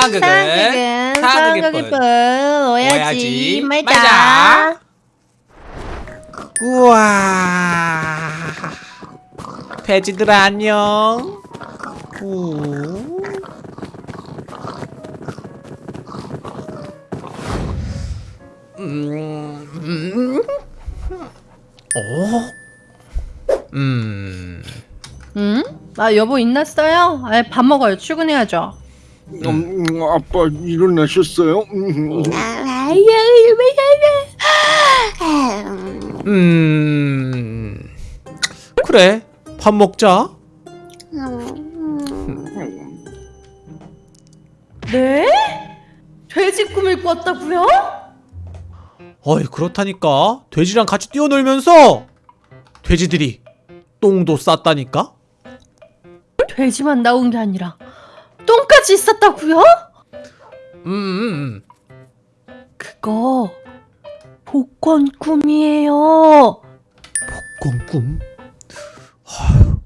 상극일 상극일 뿐. 뿐 오야지 말자. 우와 돼지들 안녕 우. 음, 음. 어? 음. 응? 아 여보 인났어요? 아, 밥 먹어요 출근해야죠 음, 아빠 일어나셨어요? 음, 음. 그래. 밥 먹자. 네? 돼지 꿈을 꿨다고요? 어이, 그렇다니까. 돼지랑 같이 뛰어놀면서 돼지들이 똥도 쌌다니까. 돼지만 나온 게 아니라 똥까지 있었다고요? 음, 음. 그거 복권 꿈이에요 복권 꿈. 아휴,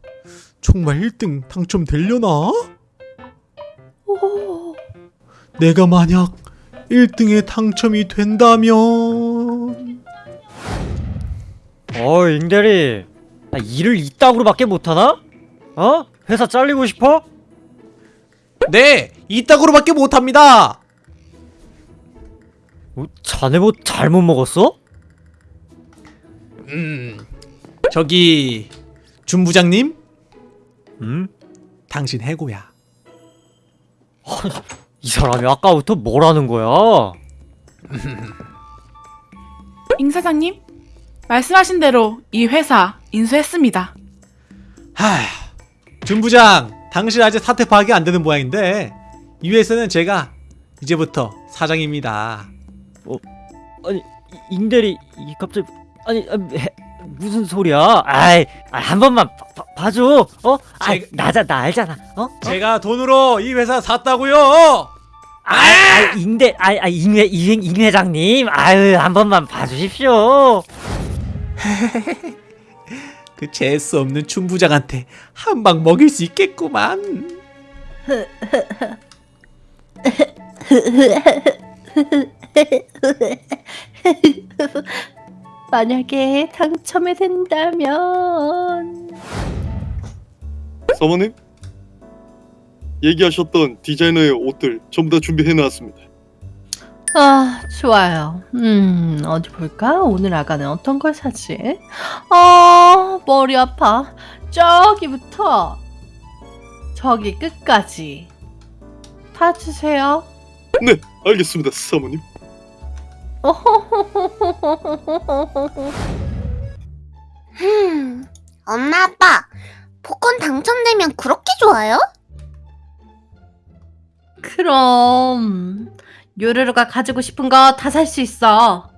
정말 1등 당첨되려나? 오, 내가 만약 1등에 당첨이 된다면 어, 잉대리. 나 일을 이따구로밖에 못하나? 어? 회사 잘리고 싶어? 네, 이따구로밖에 못합니다. 어, 자네 뭐 잘못 먹었어? 음, 저기 준 부장님, 음? 당신 해고야. 이 사람이 아까부터 뭐라는 거야? 임 사장님, 말씀하신 대로 이 회사 인수했습니다. 하, 준 부장, 당신 아직 사퇴 파악이 안 되는 모양인데 이 회사는 제가 이제부터 사장입니다. 아니, 이- 잉대리 이 갑자기 아니 아, 해- 무슨 소리야? 아이, 아, 한 번만 봐, 봐, 봐 줘. 어? 아, 나자 나 알잖아. 어? 어? 제가 돈으로 이 회사 샀다고요. 아, 아, 잉대, 아, 아, 회장님, 아유, 한 번만 봐주십시오. 그 재수 없는 준 부장한테 한 방 먹일 수 있겠구만. 만약에 당첨이 된다면 사모님 얘기하셨던 디자이너의 옷들 전부 다 준비해 놨습니다. 아 좋아요 음 어디 볼까 오늘 아가는 어떤 걸 사지 아 머리 아파. 저기부터. 저기 끝까지. 봐주세요. 네, 알겠습니다, 사모님. 음, 엄마 아빠 복권 당첨되면 그렇게 좋아요? 그럼 요루루가 가지고 싶은 거 다 살 수 있어. 와,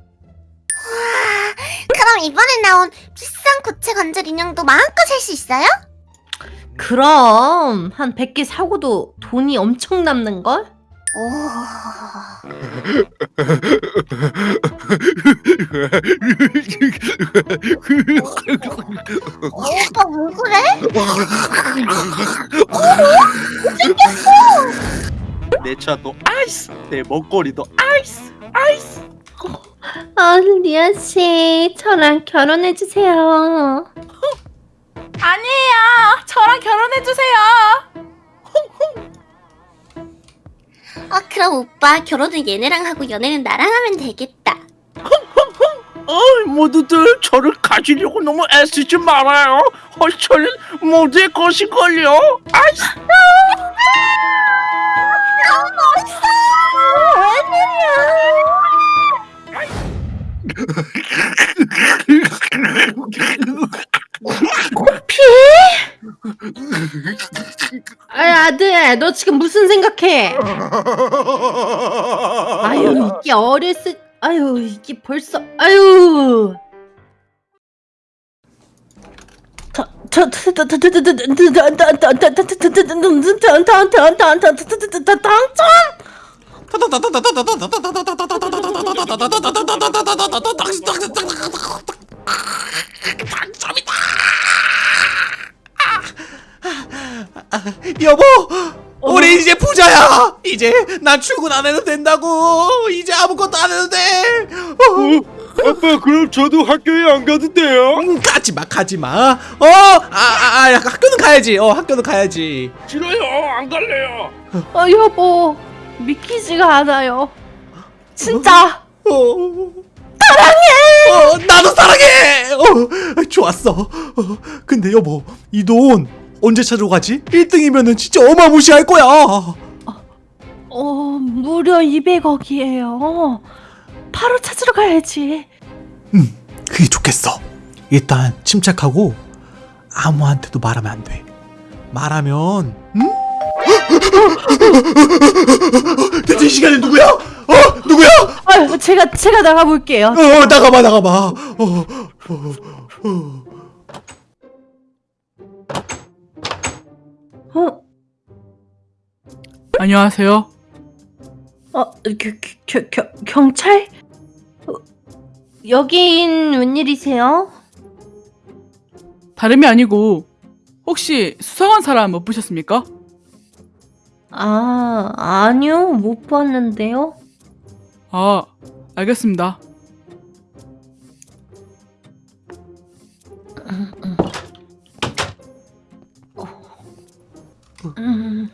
그럼 이번에 나온 비싼 고체 관절 인형도 마음껏 살 수 있어요? 그럼 한 100개 사고도 돈이 엄청 남는걸? 오, 오빠 왜 그래? 내 차도 아이스, 내 먹거리도 아이스. 아 리아씨 저랑 결혼해주세요 아니에요. 저랑 결혼해 주세요. 아 그럼 오빠 결혼은 얘네랑 하고 연애는 나랑 하면 되겠다. 어, 모두들 저를 가지려고 너무 애쓰지 말아요. 헐철은 모두의 것이걸요. 아이 스. 아 아들 너 지금 무슨 생각해? 아유 이게 어렸을 아유 이게 벌써 아유 여보, 우리 이제 부자야. 이제 난 출근 안 해도 된다고. 이제 아무것도 안 해도 돼. 어. 아빠 그럼 저도 학교에 안 가도 돼요? 음, 가지 마, 가지 마. 어, 아, 아, 아, 학교는 가야지. 어, 학교는 가야지. 싫어요 안 갈래요 어, 여보. 믿기지가 않아요. 진짜. 어, 사랑해. 어, 나도 사랑해. 어, 좋았어. 어, 근데 여보, 이 돈 언제 찾으러 가지? 1등이면은 진짜 어마무시할 거야. 어, 무려 200억이에요. 바로 찾으러 가야지. 그게 좋겠어. 일단 침착하고 아무한테도 말하면 안 돼. 말하면 응? 대체 이 시간에? 어 누구야? 아, 제가 제가 나가 볼게요. 어 나가봐 나가봐. 어, 어, 어. 어, 안녕하세요. 어, 겨, 겨, 겨, 경찰? 어, 여긴 웬일이세요? 다름이 아니고 혹시 수상한 사람 못 보셨습니까? 아, 아니요, 못 봤는데요. 아, 알겠습니다. 음,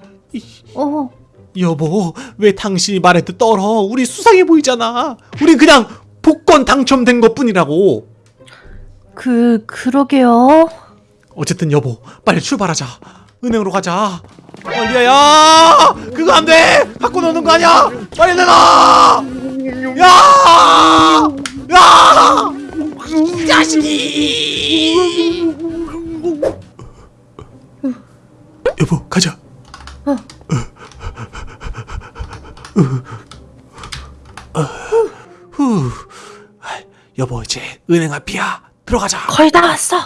어, 여보 왜 당신이 말해도 떨어? 우리 수상해 보이잖아. 우리 그냥 복권 당첨된 것 뿐이라고. 그, 그러게요. 어쨌든 여보 빨리 출발하자. 은행으로 가자. 어, 리아야 그거 안 돼. 갖고 노는 거 아니야. 빨리 내놔. 야! 야! 이 자식이! 여보 가자. 후. 아, 여보 이제 은행 앞이야. 들어가자. 거의 다 왔어.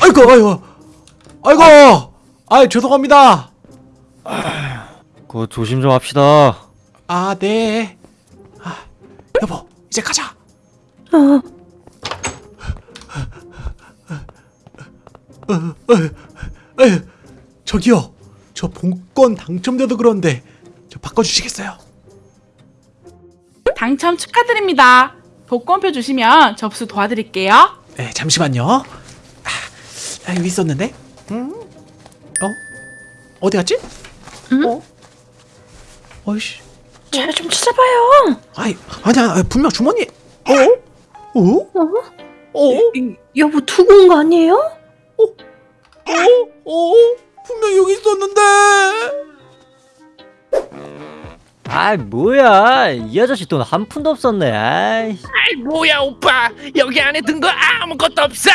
아이고 아이고 아이고. 아 죄송합니다. 그거 조심 좀 합시다. 아 네. 아, 여보 이제 가자. 어, 에, 저기요. 저 복권 당첨돼도 그런데 저 바꿔주시겠어요? 당첨 축하드립니다. 복권표 주시면 접수 도와드릴게요. 네, 잠시만요. 아, 아, 여기 있었는데. 음? 어? 어디 갔지? 응? 어? 어이씨. 잘 좀 찾아봐요. 아이, 아니야. 아, 분명 주머니. 어? 어? 어? 어? 이- 여보 두고 온 거 아니에요? 어? 어? 분명 여기 있었는데. 아 뭐야 이 아저씨 돈 한 푼도 없었네. 아이, 아이 뭐야 오빠 여기 안에 든 거 아무것도 없어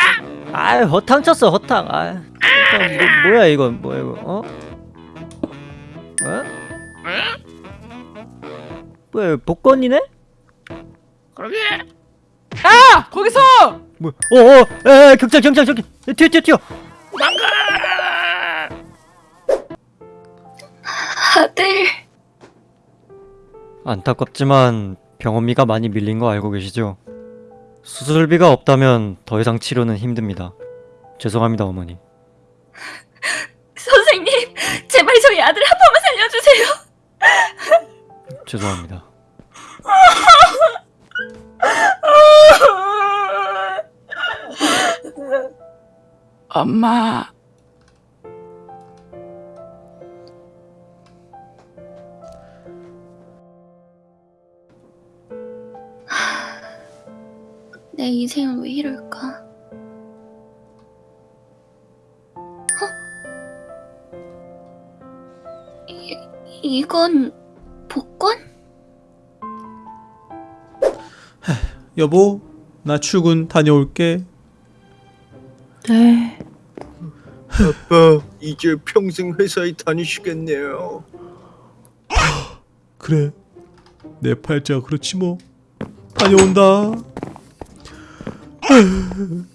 아 허탕 쳤어 허탕. 아, 허탕, 뭐, 뭐야 이거 뭐야 이거 어? 어? 이거 복권이네? 그러게 아, 거기서 뭐? 어어 에 경찰 경찰 저기 튀어 튀어 튀어. 망가 아들. 안타깝지만 병원비가 많이 밀린 거 알고 계시죠? 수술비가 없다면 더 이상 치료는 힘듭니다. 죄송합니다 어머니. 선생님, 제발 저희 아들 한 번만 살려주세요. 죄송합니다. 엄마 내 인생은 왜 이럴까? 어? 이, 이건 여보, 나 출근 다녀올게. 네. 아빠 이제 평생 회사에 다니시겠네요 그래, 내 팔자 그렇지 뭐. 다녀온다.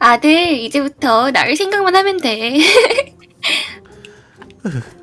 아들, 이제부터 나를 생각만 하면 돼.